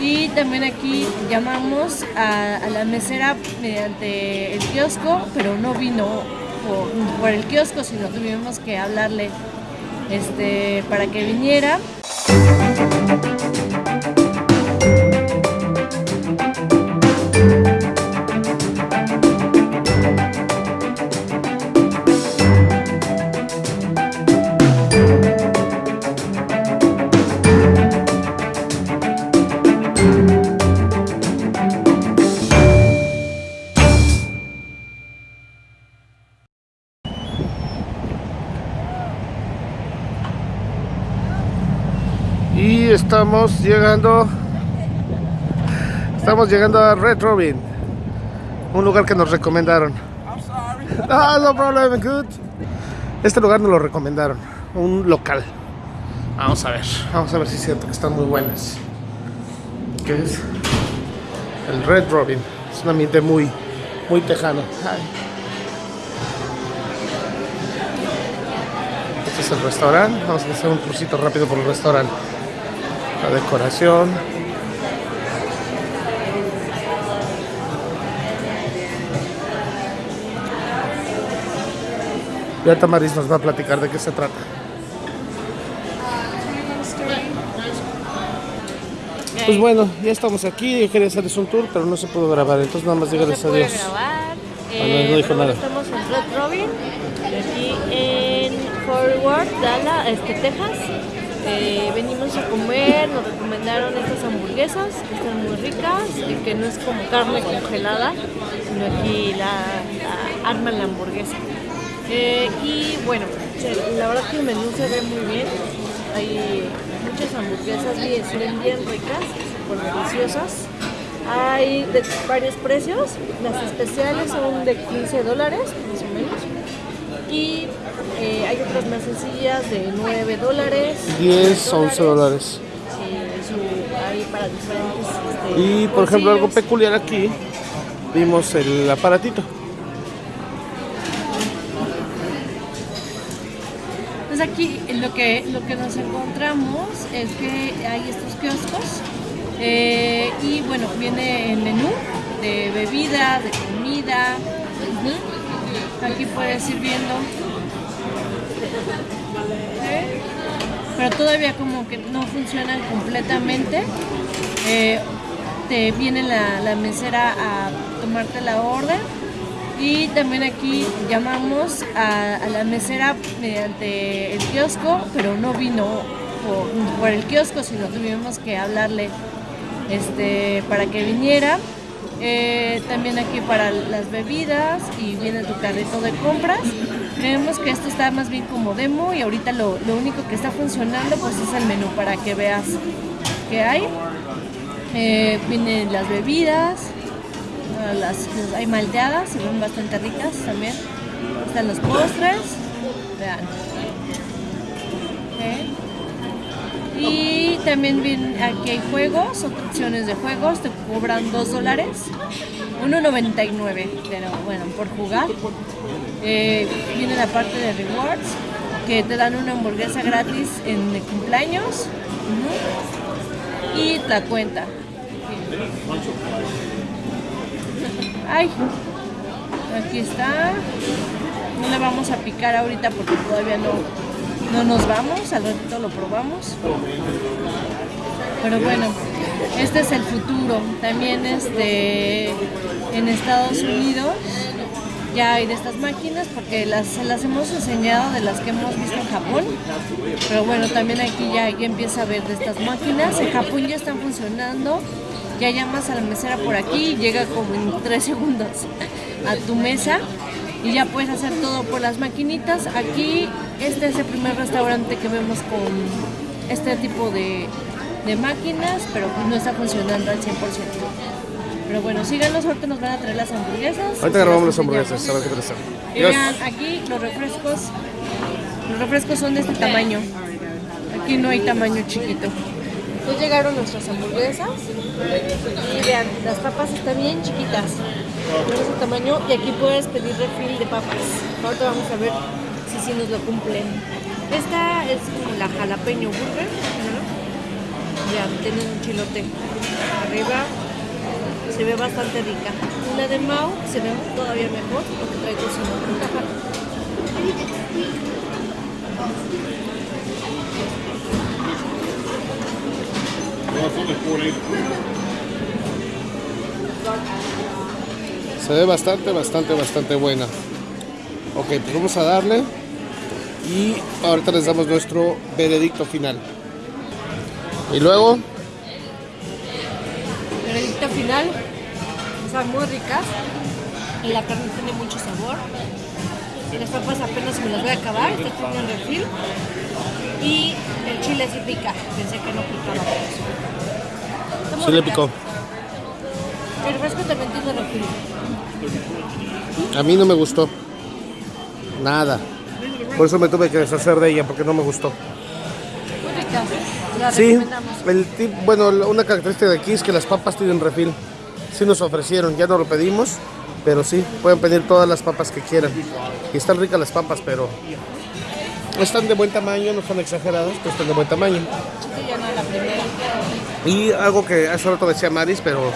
Y también aquí llamamos a, la mesera mediante el kiosco, pero no vino por, por el kiosco, sino tuvimos que hablarle este, para que viniera. Y estamos llegando Estamos llegando a Red Robin Un lugar que nos recomendaron. Ah, no problem, good. Este lugar nos lo recomendaron Un local. Vamos a ver, vamos a ver si es cierto que están muy buenas. ¿Qué es? El Red Robin Es un ambiente muy, muy tejano. Ay. Este es el restaurante. Vamos a hacer un crucito rápido por el restaurante la decoración ya Tamaris nos va a platicar de qué se trata pues bueno, ya estamos aquí yo quería hacerles un tour pero no se pudo grabar entonces nada más se puede adiós grabar. Ah, no, no dijo bueno, nada. Estamos en Red Robin, aquí en Forward, Dallas, este, Texas. Eh, venimos a comer, nos recomendaron estas hamburguesas que están muy ricas y que no es como carne congelada, sino aquí la, la arman la hamburguesa. Eh, y bueno, la verdad que el menú se ve muy bien. Hay muchas hamburguesas bien, se bien ricas, súper deliciosas. Hay de varios precios, las especiales son de 15 dólares más o menos. Y eh, hay otras más sencillas de 9 dólares. 10 o 11 dólares eh, para diferentes. este, y por ejemplo algo peculiar aquí vimos el aparatito Pues aquí lo que, lo que nos encontramos es que hay estos kioscos eh, y bueno, viene el menú de bebida, de comida. Aquí puedes ir viendo. Pero todavía como que no funcionan completamente. Eh, te viene la, la mesera a tomarte la orden y también aquí llamamos a, la mesera mediante el kiosco, pero no vino por, por el kiosco, sino tuvimos que hablarle este, para que viniera. Eh, también aquí para las bebidas y viene tu carrito de compras. Creemos que esto está más bien como demo y ahorita lo, lo único que está funcionando pues es el menú para que veas qué hay. Eh, vienen las bebidas, Ah, las, hay malteadas, se ven bastante ricas también. Están los postres, vean. Y también aquí hay juegos, opciones de juegos, te cobran 2 dólares, 1.99, pero bueno, por jugar. Eh, viene la parte de rewards, que te dan una hamburguesa gratis en cumpleaños. Y la cuenta. Ay, aquí está. No le vamos a picar ahorita porque todavía no, no nos vamos. Al ratito lo probamos. Pero bueno, este es el futuro. También este, en Estados Unidos ya hay de estas máquinas porque las, las hemos enseñado de las que hemos visto en Japón. Pero bueno, también aquí ya, ya empieza a ver de estas máquinas. En Japón ya están funcionando. Ya llamas a la mesera por aquí llega como en tres segundos a tu mesa y ya puedes hacer todo por las maquinitas. Aquí este es el primer restaurante que vemos con este tipo de, de máquinas, pero pues no está funcionando al 100%. Pero bueno, síganos, ahorita nos van a traer las hamburguesas. ahorita grabamos las hamburguesas a enseñamos. ver qué tal están Y vean, aquí los refrescos, los refrescos son de este tamaño. Aquí no hay tamaño chiquito. Ya llegaron nuestras hamburguesas y vean, las papas están bien chiquitas. De ese tamaño y aquí puedes pedir refil de papas. Ahorita vamos a ver si sí nos lo cumplen. Esta es como la jalapeño burger. Tienen un chilote arriba. Se ve bastante rica. Y la de Mau se ve todavía mejor porque trae tocino. Se ve bastante, bastante, bastante buena. Ok, pues vamos a darle. Y ahorita les damos nuestro veredicto final. Y luego, Veredicto final. Están muy ricas. Y la carne tiene mucho sabor. Y las papas apenas me las voy a acabar. Este tiene un refil. Y el chile sí pica. Pensé que no picaba por eso. Está sí le picó. El refresco también tiene refil. A mí no me gustó. Nada. Por eso me tuve que deshacer de ella, porque no me gustó. La Sí, el tip, bueno, una característica de aquí es que las papas tienen refil. Sí nos ofrecieron, ya no lo pedimos, pero sí, pueden pedir todas las papas que quieran. Y están ricas las papas, pero están de buen tamaño, no están exageradas, pero están de buen tamaño. Y algo que hace rato decía Maris, pero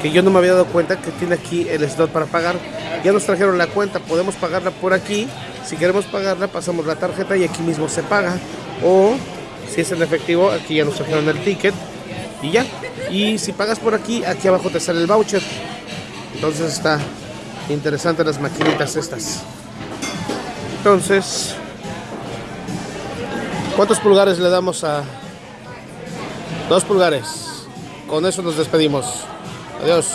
que yo no me había dado cuenta que tiene aquí el slot para pagar. Ya nos trajeron la cuenta, podemos pagarla por aquí. Si queremos pagarla, pasamos la tarjeta y aquí mismo se paga. O si es en efectivo, aquí ya nos trajeron el ticket y ya. Y si pagas por aquí, aquí abajo te sale el voucher. Entonces está interesante las maquinitas estas. Entonces, ¿cuántos pulgares le damos a, Dos pulgares. Con eso nos despedimos. Adiós.